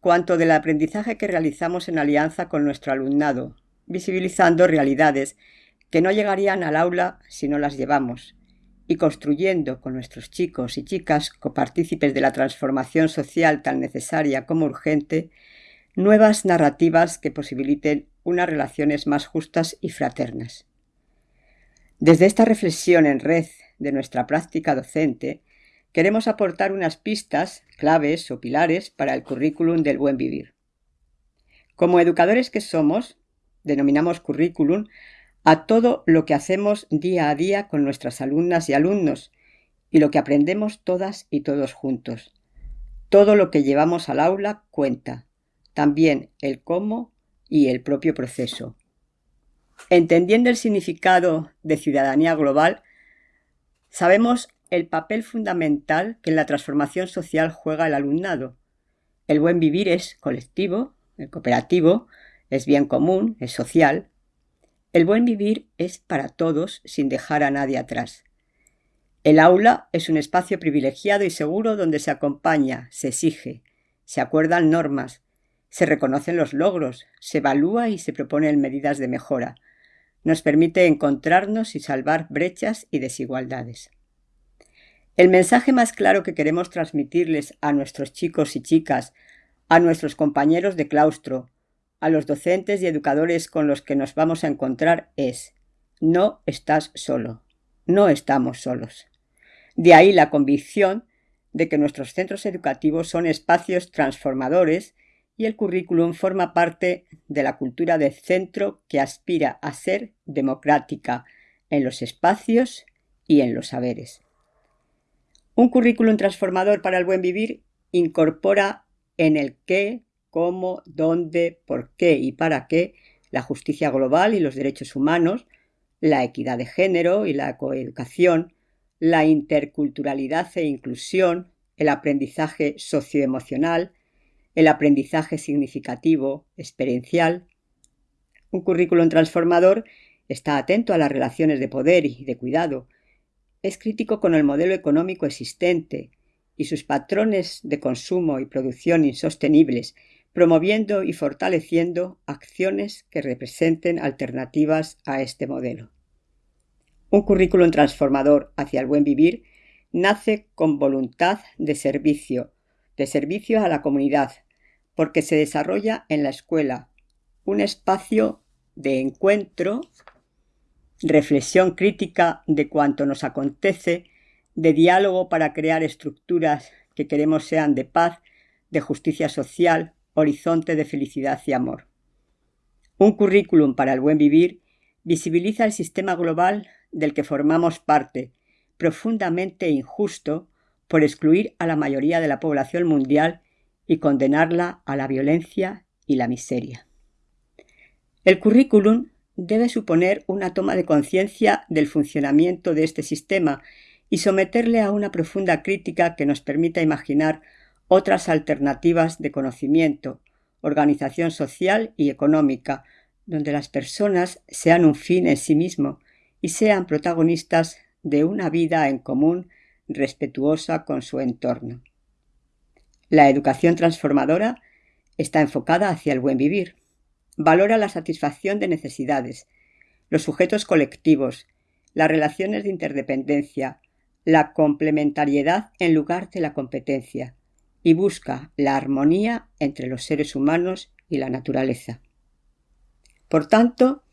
cuanto del aprendizaje que realizamos en alianza con nuestro alumnado, visibilizando realidades que no llegarían al aula si no las llevamos, y construyendo con nuestros chicos y chicas copartícipes de la transformación social tan necesaria como urgente, nuevas narrativas que posibiliten unas relaciones más justas y fraternas. Desde esta reflexión en red de nuestra práctica docente, queremos aportar unas pistas, claves o pilares para el currículum del buen vivir. Como educadores que somos, denominamos currículum a todo lo que hacemos día a día con nuestras alumnas y alumnos y lo que aprendemos todas y todos juntos. Todo lo que llevamos al aula cuenta, también el cómo y el propio proceso. Entendiendo el significado de ciudadanía global, sabemos el papel fundamental que en la transformación social juega el alumnado. El buen vivir es colectivo, el cooperativo, es bien común, es social, el buen vivir es para todos sin dejar a nadie atrás. El aula es un espacio privilegiado y seguro donde se acompaña, se exige, se acuerdan normas, se reconocen los logros, se evalúa y se proponen medidas de mejora. Nos permite encontrarnos y salvar brechas y desigualdades. El mensaje más claro que queremos transmitirles a nuestros chicos y chicas, a nuestros compañeros de claustro, a los docentes y educadores con los que nos vamos a encontrar es, no estás solo, no estamos solos. De ahí la convicción de que nuestros centros educativos son espacios transformadores y el currículum forma parte de la cultura de centro que aspira a ser democrática en los espacios y en los saberes. Un currículum transformador para el buen vivir incorpora en el qué, cómo, dónde, por qué y para qué la justicia global y los derechos humanos, la equidad de género y la coeducación, la interculturalidad e inclusión, el aprendizaje socioemocional, el aprendizaje significativo, experiencial. Un currículum transformador está atento a las relaciones de poder y de cuidado, es crítico con el modelo económico existente y sus patrones de consumo y producción insostenibles, promoviendo y fortaleciendo acciones que representen alternativas a este modelo. Un currículum transformador hacia el buen vivir nace con voluntad de servicio, de servicio a la comunidad, porque se desarrolla en la escuela, un espacio de encuentro reflexión crítica de cuanto nos acontece, de diálogo para crear estructuras que queremos sean de paz, de justicia social, horizonte de felicidad y amor. Un currículum para el buen vivir visibiliza el sistema global del que formamos parte, profundamente injusto por excluir a la mayoría de la población mundial y condenarla a la violencia y la miseria. El currículum debe suponer una toma de conciencia del funcionamiento de este sistema y someterle a una profunda crítica que nos permita imaginar otras alternativas de conocimiento, organización social y económica, donde las personas sean un fin en sí mismo y sean protagonistas de una vida en común respetuosa con su entorno. La educación transformadora está enfocada hacia el buen vivir, valora la satisfacción de necesidades, los sujetos colectivos, las relaciones de interdependencia, la complementariedad en lugar de la competencia y busca la armonía entre los seres humanos y la naturaleza. Por tanto,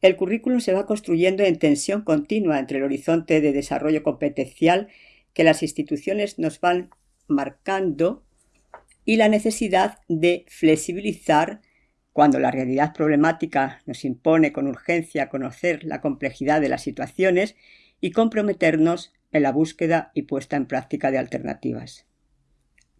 el currículum se va construyendo en tensión continua entre el horizonte de desarrollo competencial que las instituciones nos van marcando y la necesidad de flexibilizar cuando la realidad problemática nos impone con urgencia conocer la complejidad de las situaciones y comprometernos en la búsqueda y puesta en práctica de alternativas.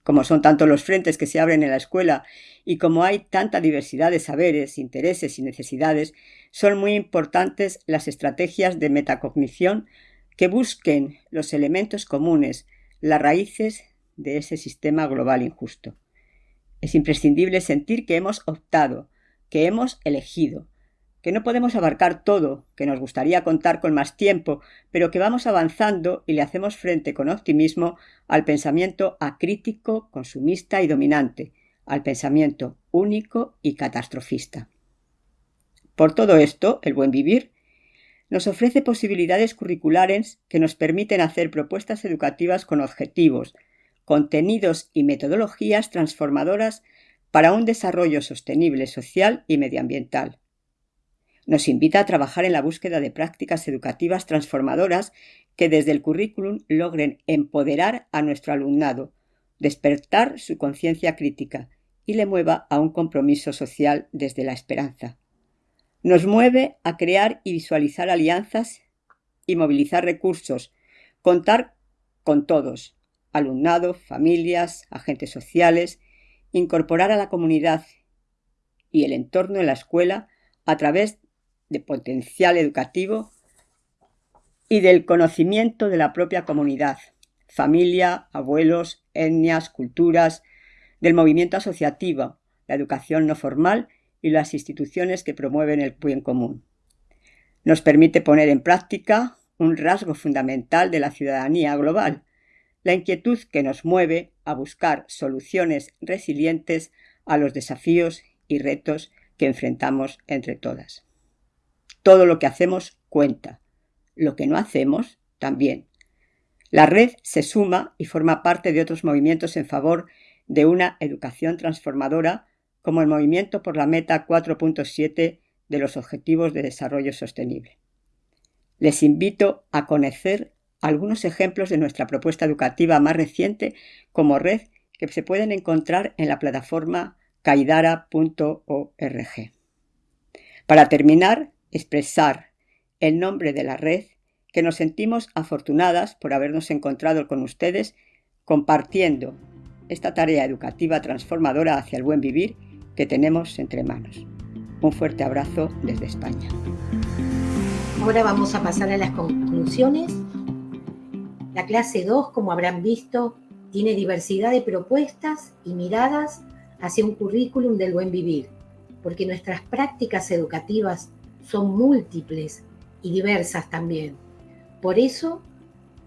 Como son tantos los frentes que se abren en la escuela y como hay tanta diversidad de saberes, intereses y necesidades, son muy importantes las estrategias de metacognición que busquen los elementos comunes, las raíces de ese sistema global injusto. Es imprescindible sentir que hemos optado, que hemos elegido, que no podemos abarcar todo, que nos gustaría contar con más tiempo, pero que vamos avanzando y le hacemos frente con optimismo al pensamiento acrítico, consumista y dominante, al pensamiento único y catastrofista. Por todo esto, el buen vivir nos ofrece posibilidades curriculares que nos permiten hacer propuestas educativas con objetivos, contenidos y metodologías transformadoras para un desarrollo sostenible social y medioambiental. Nos invita a trabajar en la búsqueda de prácticas educativas transformadoras que desde el currículum logren empoderar a nuestro alumnado, despertar su conciencia crítica y le mueva a un compromiso social desde la esperanza. Nos mueve a crear y visualizar alianzas y movilizar recursos, contar con todos, alumnado, familias, agentes sociales, incorporar a la comunidad y el entorno en la escuela a través de potencial educativo y del conocimiento de la propia comunidad, familia, abuelos, etnias, culturas, del movimiento asociativo, la educación no formal y las instituciones que promueven el bien común. Nos permite poner en práctica un rasgo fundamental de la ciudadanía global, la inquietud que nos mueve a buscar soluciones resilientes a los desafíos y retos que enfrentamos entre todas. Todo lo que hacemos cuenta, lo que no hacemos también. La red se suma y forma parte de otros movimientos en favor de una educación transformadora como el movimiento por la meta 4.7 de los Objetivos de Desarrollo Sostenible. Les invito a conocer algunos ejemplos de nuestra propuesta educativa más reciente como red que se pueden encontrar en la plataforma kaidara.org. Para terminar, expresar el nombre de la red que nos sentimos afortunadas por habernos encontrado con ustedes compartiendo esta tarea educativa transformadora hacia el buen vivir que tenemos entre manos. Un fuerte abrazo desde España. Ahora vamos a pasar a las conclusiones. La clase 2, como habrán visto, tiene diversidad de propuestas y miradas hacia un currículum del buen vivir, porque nuestras prácticas educativas son múltiples y diversas también. Por eso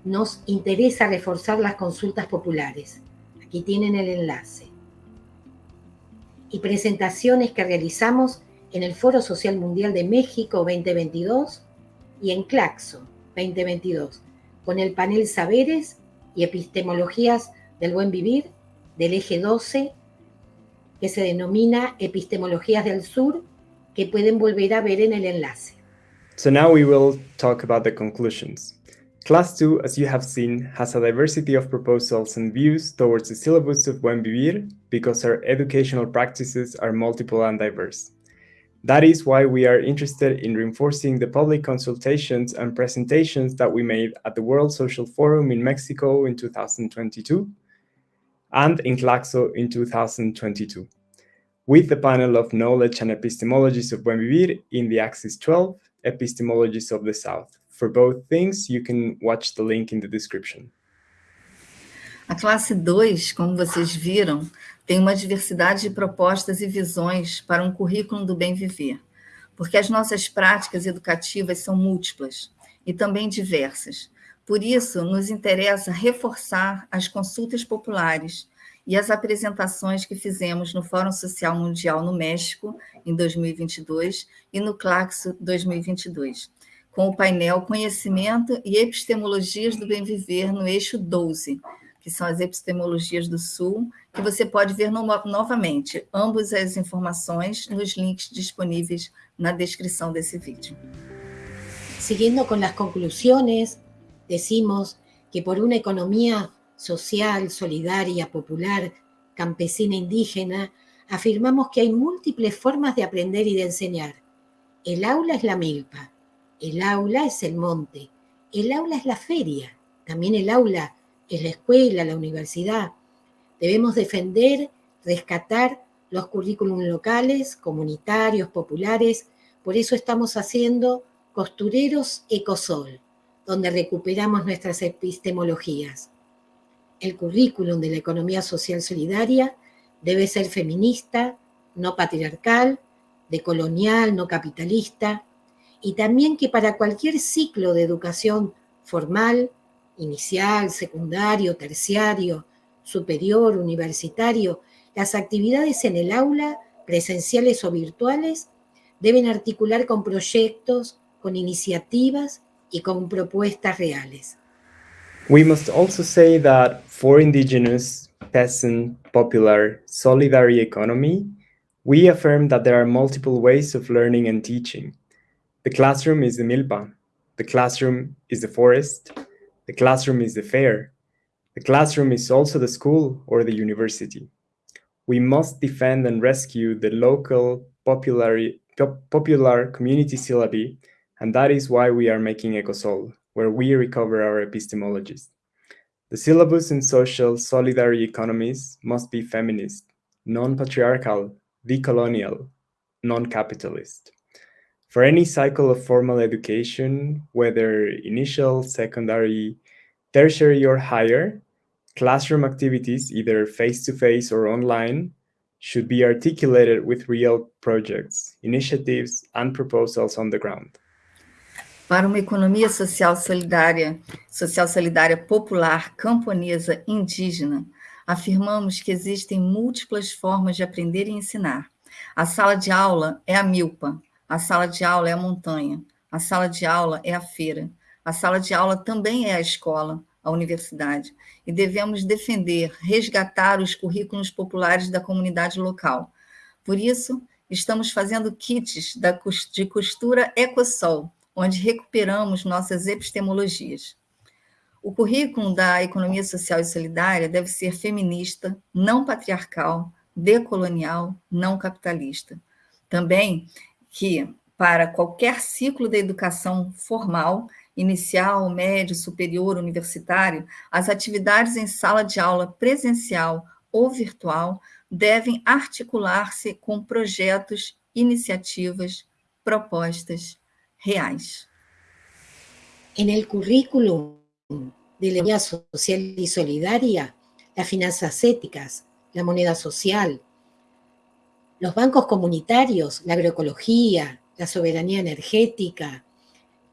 nos interesa reforzar las consultas populares. Aquí tienen el enlace. Y presentaciones que realizamos en el Foro Social Mundial de México 2022 y en Claxo 2022, con el panel Saberes y Epistemologías del Buen Vivir del eje 12, que se denomina Epistemologías del Sur, que pueden volver a ver en el enlace. So now we will talk about the conclusions. Class 2, as you have seen, has a diversity of proposals and views towards the syllabus of Buen Vivir because our educational practices are multiple and diverse. That is why we are interested in reinforcing the public consultations and presentations that we made at the World Social Forum in Mexico in 2022 and in Claxo in 2022, with the panel of knowledge and epistemologies of Buen Vivir in the Axis 12, epistemologies of the South. For both things, you can watch the link in the description. A classe 2, como vocês viram, tem uma diversidade de propostas e visões para um currículo do bem viver, porque as nossas práticas educativas são múltiplas e também diversas. Por isso, nos interessa reforçar as consultas populares e as apresentações que fizemos no Fórum Social Mundial no México, em 2022, e no Claxo 2022, com o painel Conhecimento e Epistemologias do Bem Viver no eixo 12, que são as epistemologias do Sul, que você pode ver no, novamente, ambas as informações nos links disponíveis na descrição desse vídeo. Seguindo com as conclusões, decimos que por uma economia social, solidaria, popular, campesina, indígena, afirmamos que hay múltiples formas de aprender y de enseñar. El aula es la milpa, el aula es el monte, el aula es la feria, también el aula es la escuela, la universidad. Debemos defender, rescatar los currículums locales, comunitarios, populares. Por eso estamos haciendo Costureros Ecosol, donde recuperamos nuestras epistemologías. El currículum de la economía social solidaria debe ser feminista, no patriarcal, decolonial, no capitalista, y también que para cualquier ciclo de educación formal, inicial, secundario, terciario, superior, universitario, las actividades en el aula, presenciales o virtuales, deben articular con proyectos, con iniciativas y con propuestas reales. We must also say that for indigenous, peasant, popular, solidary economy, we affirm that there are multiple ways of learning and teaching. The classroom is the milpa, the classroom is the forest, the classroom is the fair. The classroom is also the school or the university. We must defend and rescue the local popular, popular community syllabi, and that is why we are making Ecosol, where we recover our epistemologies. The syllabus in social solidary economies must be feminist, non-patriarchal, decolonial, non-capitalist. For any cycle of formal education, whether initial, secondary, tertiary, or higher, classroom activities, either face-to-face -face or online, should be articulated with real projects, initiatives, and proposals on the ground. Para uma economia social solidária, social solidária popular, camponesa, indígena, afirmamos que existem múltiplas formas de aprender e ensinar. A sala de aula é a milpa, a sala de aula é a montanha, a sala de aula é a feira, a sala de aula também é a escola, a universidade, e devemos defender, resgatar os currículos populares da comunidade local. Por isso, estamos fazendo kits de costura Ecosol, onde recuperamos nossas epistemologias. O currículo da economia social e solidária deve ser feminista, não patriarcal, decolonial, não capitalista. Também que, para qualquer ciclo de educação formal, inicial, médio, superior, universitário, as atividades em sala de aula presencial ou virtual devem articular-se com projetos, iniciativas, propostas reais. En el currículum de la economía social y solidaria, las finanzas éticas, la moneda social, los bancos comunitarios, la agroecología, la soberanía energética,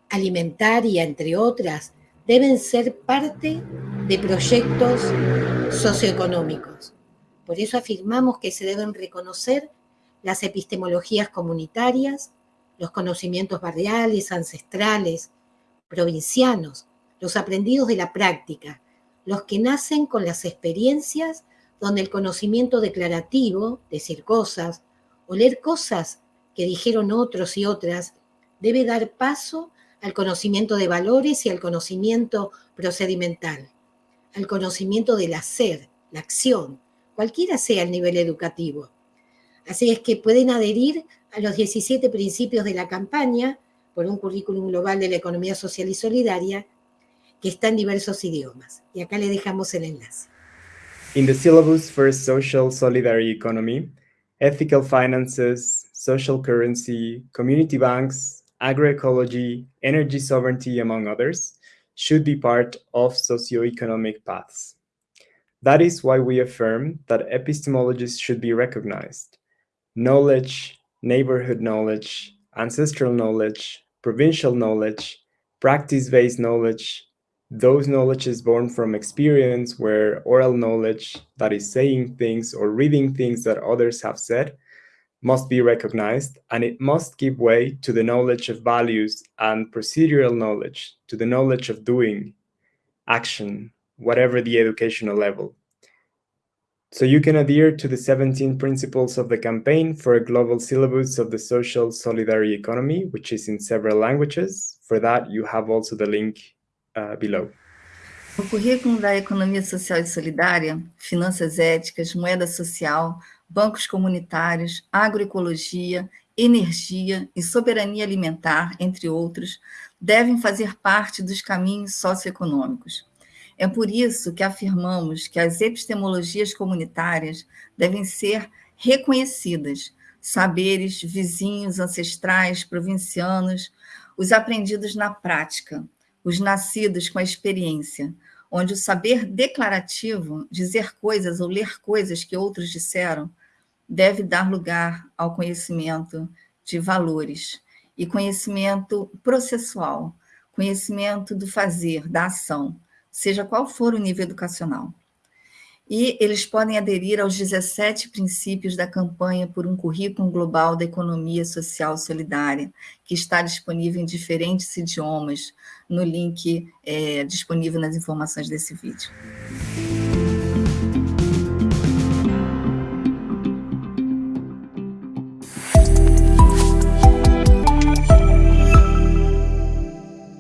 alimentaria, entre otras, deben ser parte de proyectos socioeconómicos. Por eso afirmamos que se deben reconocer las epistemologías comunitarias, los conocimientos barriales, ancestrales, provincianos, los aprendidos de la práctica, los que nacen con las experiencias donde el conocimiento declarativo, decir cosas, o leer cosas que dijeron otros y otras, debe dar paso al conocimiento de valores y al conocimiento procedimental, al conocimiento del hacer, la acción, cualquiera sea el nivel educativo. Así es que pueden adherir a los 17 principios de la campaña por un currículum global de la economía social y solidaria que está en diversos idiomas. Y acá le dejamos el enlace. In the syllabus for social solidary economy, ethical finances, social currency, community banks, agroecology, energy sovereignty, among others, should be part of socioeconomic paths. That is why we affirm that epistemologies should be recognized. Knowledge, neighborhood knowledge, ancestral knowledge, provincial knowledge, practice-based knowledge, those knowledges born from experience where oral knowledge, that is saying things or reading things that others have said, must be recognized and it must give way to the knowledge of values and procedural knowledge, to the knowledge of doing, action, whatever the educational level. So you can adhere to the 17 principles of the campaign for a global syllabus of the social solidarity economy, which is in several languages. For that, you have also the link uh, below. O currículo da Economia Social e Solidária, Finanças Éticas, Moeda Social, Bancos Comunitários, Agroecologia, Energia e Soberania Alimentar, entre outros, devem fazer parte dos caminhos socioeconômicos. É por isso que afirmamos que as epistemologias comunitárias devem ser reconhecidas, saberes vizinhos, ancestrais, provincianos, os aprendidos na prática, os nascidos com a experiência, onde o saber declarativo, dizer coisas ou ler coisas que outros disseram, deve dar lugar ao conhecimento de valores e conhecimento processual, conhecimento do fazer, da ação, seja qual for o nível educacional. E eles podem aderir aos 17 princípios da campanha por um currículo global da economia social solidária, que está disponível em diferentes idiomas, no link é, disponível nas informações desse vídeo.